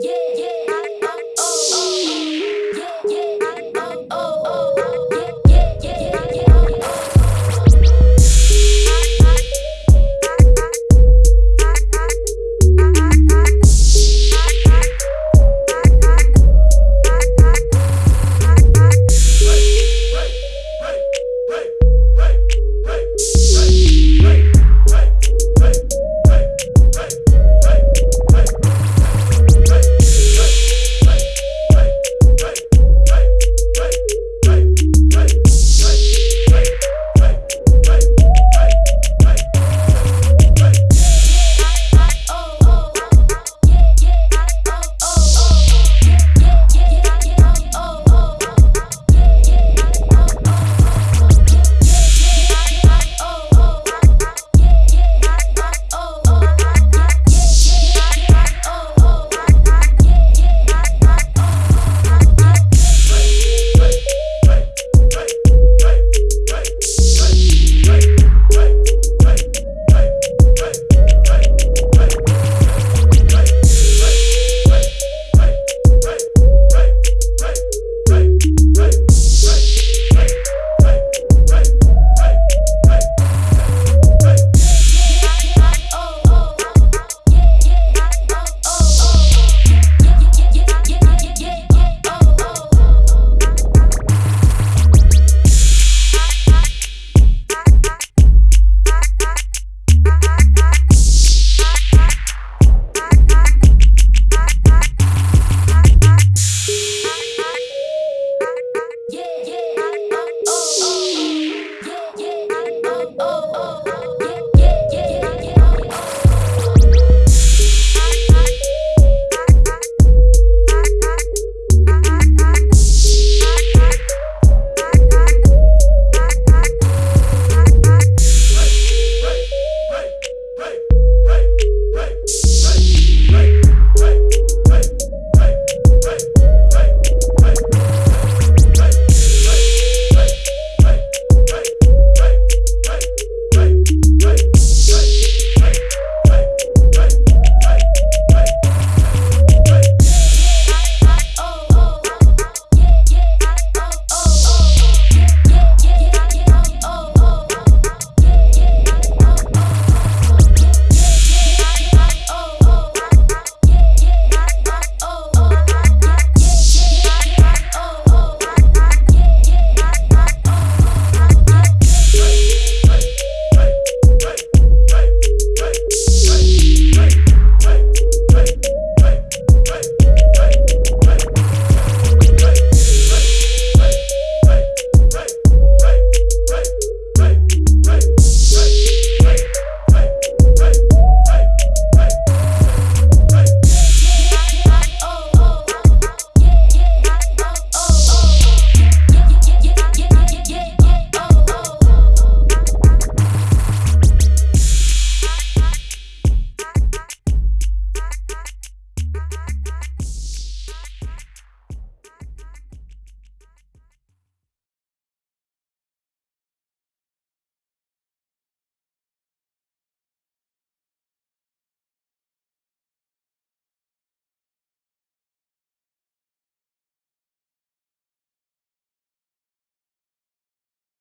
Yeah.